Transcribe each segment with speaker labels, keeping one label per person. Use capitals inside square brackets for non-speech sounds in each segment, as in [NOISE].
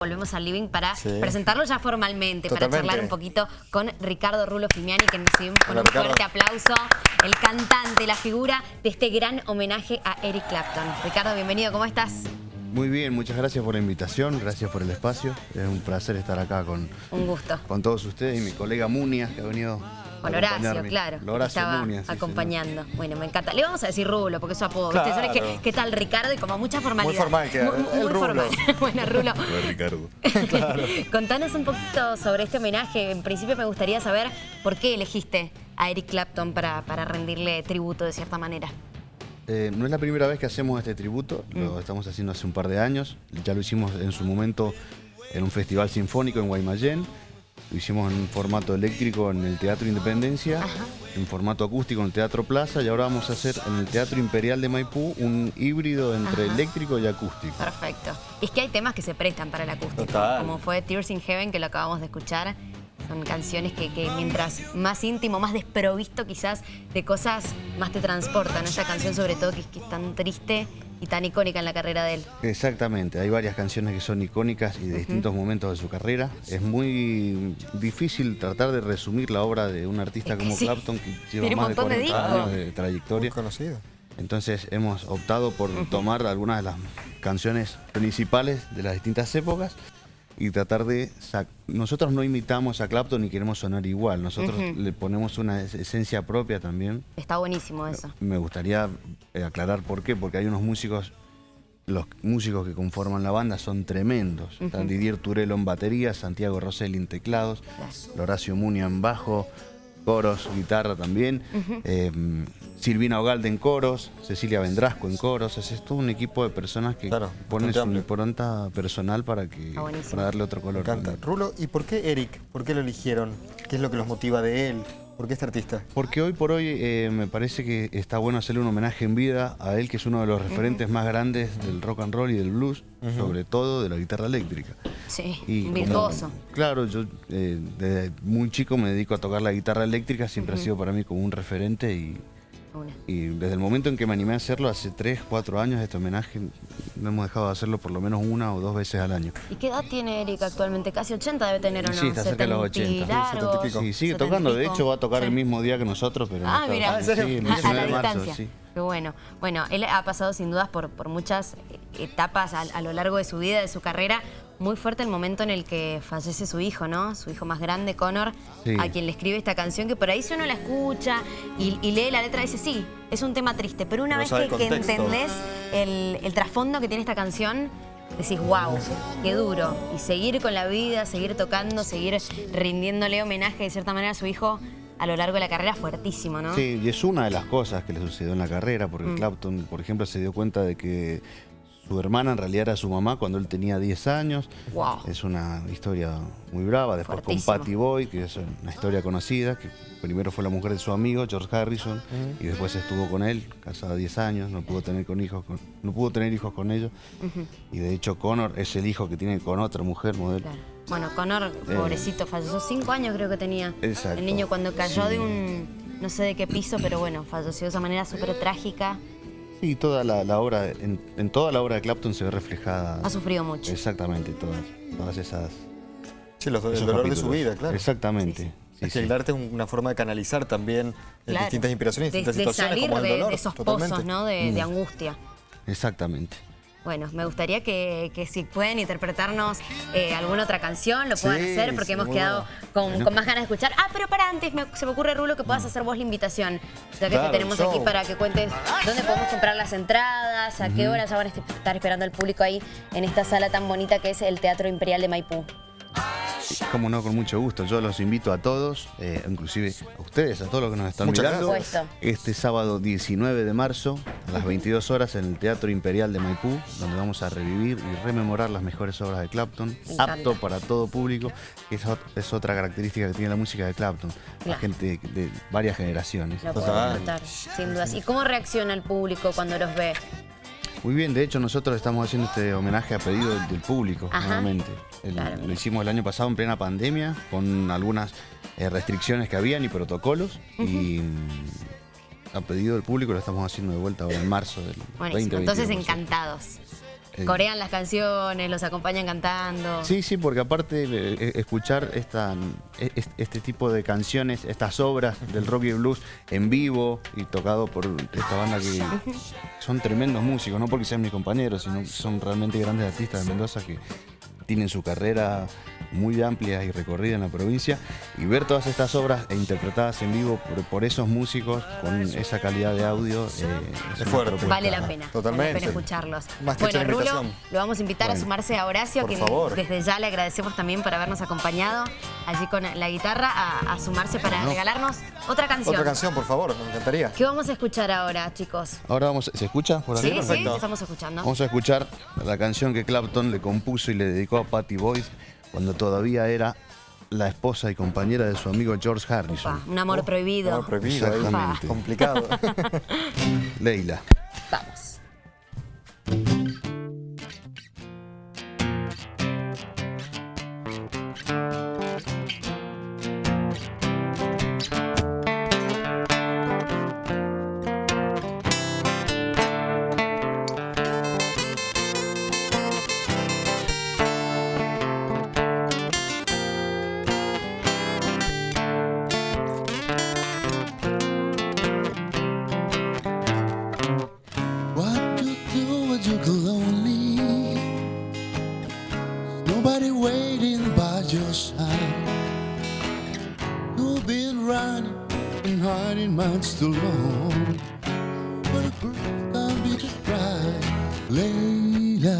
Speaker 1: Volvemos al living para
Speaker 2: Sí.
Speaker 1: presentarlo ya formalmente, para charlar un poquito con Ricardo Rulo Fimiani, que recibimos con
Speaker 2: Hola,
Speaker 1: un
Speaker 2: Ricardo.
Speaker 1: fuerte aplauso, el cantante, la figura de este gran homenaje a Eric Clapton. Ricardo, bienvenido, ¿cómo estás?
Speaker 3: Muy bien, muchas gracias por la invitación, gracias por el espacio. Es un placer estar acá con,
Speaker 1: Un gusto.
Speaker 3: con todos ustedes y mi colega Munia, que ha venido
Speaker 1: Con Horacio, claro, que
Speaker 3: Horacio
Speaker 1: estaba
Speaker 3: sí,
Speaker 1: acompañando. Bueno, me encanta. Le vamos a decir Rulo, porque es su apodo. ¿viste?
Speaker 2: Claro.
Speaker 1: ¿Sabes qué, qué tal Ricardo? Y como mucha formalidad.
Speaker 2: Muy formal queda.
Speaker 1: Muy, muy
Speaker 2: El Rulo.
Speaker 1: formal. [LAUGHS] bueno, Rulo.
Speaker 3: Ricardo. [LAUGHS]
Speaker 1: Contanos un poquito sobre este homenaje. En principio me gustaría saber por qué elegiste a Eric Clapton para, para rendirle tributo de cierta manera.
Speaker 3: Eh, no es la primera vez que hacemos este tributo, lo
Speaker 1: Mm.
Speaker 3: estamos haciendo hace un par de años. Ya lo hicimos en su momento en un festival sinfónico en Guaymallén. Lo hicimos en formato eléctrico en el Teatro Independencia,
Speaker 1: Ajá.
Speaker 3: en formato acústico en el Teatro Plaza y ahora vamos a hacer en el Teatro Imperial de Maipú un híbrido entre
Speaker 1: Ajá.
Speaker 3: eléctrico y acústico.
Speaker 1: Perfecto. Y es que hay temas que se prestan para el acústico,
Speaker 2: Total.
Speaker 1: como fue Tears in Heaven, que lo acabamos de escuchar. Son canciones que, que mientras más íntimo, más desprovisto quizás de cosas, más te transportan. Esa canción sobre todo que, que es tan triste y tan icónica en la carrera de él.
Speaker 3: Exactamente, hay varias canciones que son icónicas y de distintos momentos de su carrera. Es muy difícil tratar de resumir la obra de un artista
Speaker 1: Es que
Speaker 3: como
Speaker 1: sí.
Speaker 3: Clapton que lleva
Speaker 1: Tiene un
Speaker 3: más de
Speaker 1: montón de
Speaker 3: 40
Speaker 1: discos.
Speaker 3: años de
Speaker 2: Muy
Speaker 3: trayectoria.
Speaker 2: conocido.
Speaker 3: Entonces hemos optado por tomar algunas de las canciones principales de las distintas épocas y tratar de... Nosotros no imitamos a Clapton ni queremos sonar igual, nosotros le ponemos una es- esencia propia también.
Speaker 1: Está buenísimo eso.
Speaker 3: Me gustaría eh, aclarar por qué, porque hay unos músicos, los músicos que conforman la banda son tremendos. Están Didier Turelo en batería, Santiago Rosselli en teclados. Horacio Munia en bajo, coros, guitarra también, eh, Silvina Ogalde en coros, Cecilia Vendrasco en coros. Es todo un equipo de personas que
Speaker 2: Claro,
Speaker 3: ponen su impronta personal para, que,
Speaker 1: buenísimo.
Speaker 3: para darle otro
Speaker 2: Me
Speaker 3: color.
Speaker 2: encanta.
Speaker 3: también.
Speaker 2: Rulo, ¿y por qué Eric? ¿Por qué lo eligieron? ¿Qué es lo que los motiva de él? ¿Por qué este artista?
Speaker 3: Porque hoy por hoy eh, me parece que está bueno hacerle un homenaje en vida a él, que es uno de los referentes más grandes del rock and roll y del blues, sobre todo de la guitarra eléctrica.
Speaker 1: Sí,
Speaker 3: Y como-
Speaker 1: virtuoso.
Speaker 3: claro, yo eh, desde muy chico me dedico a tocar la guitarra eléctrica, siempre ha sido para mí como un referente y,
Speaker 1: Una.
Speaker 3: y desde el momento en que me animé a hacerlo, hace 3, 4 años, este homenaje, no hemos dejado de hacerlo por lo menos una o dos veces al año.
Speaker 1: ¿Y qué edad tiene Eric actualmente? Casi 80 debe tener, ¿o no?
Speaker 3: Sí, está cerca de los
Speaker 1: 70 y
Speaker 3: 80.
Speaker 1: largos,
Speaker 2: Sí, 70 y pico.
Speaker 3: Sí, sigue
Speaker 1: 70 y
Speaker 3: tocando, de hecho va a tocar
Speaker 1: Sí.
Speaker 3: el mismo día que nosotros, pero
Speaker 1: Ah, mira.
Speaker 3: El
Speaker 1: a, a
Speaker 3: 19
Speaker 1: la
Speaker 3: de marzo,
Speaker 1: distancia.
Speaker 3: sí.
Speaker 1: Qué bueno. Bueno, él ha pasado sin dudas por, por muchas etapas a, a lo largo de su vida, de su carrera. Muy fuerte el momento en el que fallece su hijo, ¿no? Su hijo más grande, Connor,
Speaker 3: Sí.
Speaker 1: a quien le escribe esta canción, que por ahí si uno la escucha y, y lee la letra, dice, sí, es un tema triste, pero una
Speaker 2: No
Speaker 1: vez que,
Speaker 2: el
Speaker 1: que entendés el, el trasfondo que tiene esta canción, decís, wow, qué duro. Y seguir con la vida, seguir tocando, seguir rindiéndole homenaje de cierta manera a su hijo a lo largo de la carrera, fuertísimo, ¿no?
Speaker 3: Sí, y es una de las cosas que le sucedió en la carrera,
Speaker 1: Mm.
Speaker 3: porque Clapton, por ejemplo, se dio cuenta de que su hermana en realidad era su mamá cuando él tenía 10 años.
Speaker 1: Wow.
Speaker 3: Es una historia muy brava. Después
Speaker 1: Fuertísimo.
Speaker 3: con Patty Boy, que es una historia conocida, que primero fue la mujer de su amigo, George Harrison, y después estuvo con él, casada 10 años, no pudo tener con hijos con- no pudo tener hijos con ellos. Y de hecho Connor es el hijo que tiene con otra mujer modelo.
Speaker 1: Claro. Bueno, Connor, pobrecito, falleció cinco años creo que tenía.
Speaker 3: Eh. Exacto.
Speaker 1: El niño cuando cayó
Speaker 3: Sí.
Speaker 1: de un, no sé de qué piso, pero bueno, falleció de esa manera súper trágica.
Speaker 3: Y toda la, la obra, en, en toda la obra de Clapton se ve reflejada.
Speaker 1: Ha sufrido mucho.
Speaker 3: Exactamente, todas, todas esas.
Speaker 2: Sí, los- el dolor de su vida, claro.
Speaker 3: Exactamente. sí,
Speaker 2: es que
Speaker 3: sí.
Speaker 2: el arte es una forma de canalizar también eh,
Speaker 1: Claro.
Speaker 2: distintas inspiraciones, distintas
Speaker 1: de
Speaker 2: situaciones,
Speaker 1: salir
Speaker 2: como el
Speaker 1: de,
Speaker 2: dolor.
Speaker 1: de esos
Speaker 2: totalmente.
Speaker 1: pozos, ¿no? De,
Speaker 3: Mm.
Speaker 1: de angustia.
Speaker 3: Exactamente.
Speaker 1: Bueno, me gustaría que, que si pueden interpretarnos eh, alguna otra canción, lo puedan
Speaker 2: Sí,
Speaker 1: hacer, porque
Speaker 2: sí,
Speaker 1: hemos quedado con, con más ganas de escuchar. Ah, pero para antes, me- se me ocurre, Rulo, que puedas hacer vos la invitación. Ya que
Speaker 2: Claro,
Speaker 1: te tenemos aquí para que cuentes dónde podemos comprar las entradas, a qué hora ya van a estar esperando el público ahí en esta sala tan bonita que es el Teatro Imperial de Maipú.
Speaker 3: Como no, con mucho gusto. Yo los invito a todos, eh, inclusive a ustedes, a todos los que nos están
Speaker 2: Muchas
Speaker 3: mirando.
Speaker 1: gracias. Por supuesto.
Speaker 3: Este sábado 19 de marzo, a las 22 horas, en el Teatro Imperial de Maipú, donde vamos a revivir y rememorar las mejores obras de Clapton, apto para todo público, que es, ot- es otra característica que tiene la música de Clapton. La
Speaker 1: Claro.
Speaker 3: gente de varias generaciones.
Speaker 1: Lo puedo
Speaker 2: Total.
Speaker 1: disfrutar, sin dudas. ¿Y cómo reacciona el público cuando los ve?
Speaker 3: Muy bien, de hecho nosotros estamos haciendo este homenaje a pedido del, del público,
Speaker 1: Ajá.
Speaker 3: nuevamente. El-
Speaker 1: Claro,
Speaker 3: lo hicimos el año pasado en plena pandemia, con algunas eh, restricciones que habían y protocolos. Y mm, a pedido del público lo estamos haciendo de vuelta ahora en marzo del
Speaker 1: Buenísimo.
Speaker 3: 2021.
Speaker 1: Entonces, encantados.
Speaker 3: Eh,
Speaker 1: Corean las canciones, los acompañan cantando.
Speaker 3: Sí, sí, porque aparte eh, eh, escuchar esta, es- este tipo de canciones, estas obras del rock y blues en vivo y tocado por esta banda que son tremendos músicos, no porque sean mis compañeros, sino que son realmente grandes artistas de Mendoza que tienen su carrera muy amplia y recorrida en la provincia y ver todas estas obras e interpretadas en vivo por, por esos músicos con esa calidad de audio eh, es,
Speaker 2: fuerte.
Speaker 1: Vale la pena.
Speaker 2: Totalmente.
Speaker 1: Vale la pena escucharlos.
Speaker 2: Más que
Speaker 1: bueno, Rulo, lo vamos a invitar a sumarse a Horacio,
Speaker 2: Por
Speaker 1: que
Speaker 2: favor.
Speaker 1: desde ya le agradecemos también por habernos acompañado allí con la guitarra a, a sumarse para regalarnos otra canción.
Speaker 2: Otra canción, por favor, me encantaría.
Speaker 1: ¿Qué vamos a escuchar ahora, chicos?
Speaker 3: Ahora vamos, ¿se escucha por
Speaker 1: Sí, sí, estamos escuchando.
Speaker 3: Vamos a escuchar la canción que Clapton le compuso y le dedicó a Patty Boyd cuando todavía era la esposa y compañera de su amigo George Harrison.
Speaker 1: Pa, un amor prohibido.
Speaker 2: Amor prohibido.
Speaker 3: Exactamente.
Speaker 2: complicado. [LAUGHS] [LAUGHS]
Speaker 3: Leila.
Speaker 4: Layla.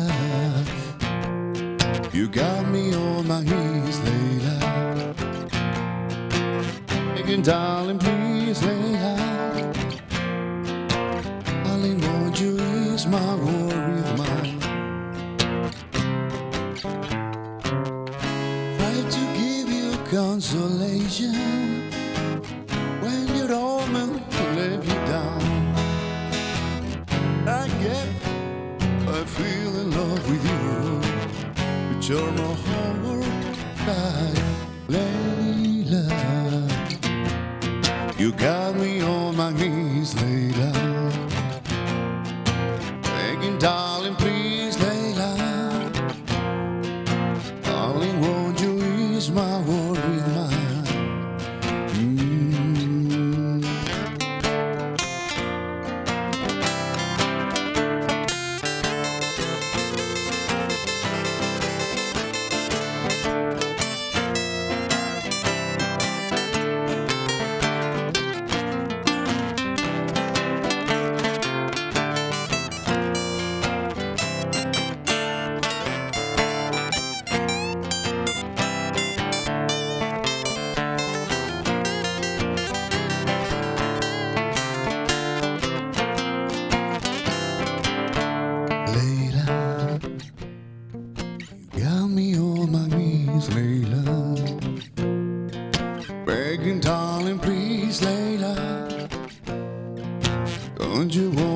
Speaker 4: You got me on my knees, Layla. Begging, darling, please, Layla. Only want you is my worry of. Try to give you consolation I I feel in love with you, but you're my homework, Layla. You got me on my knees, Layla. Begging, darling, please, Layla. Don't you wanna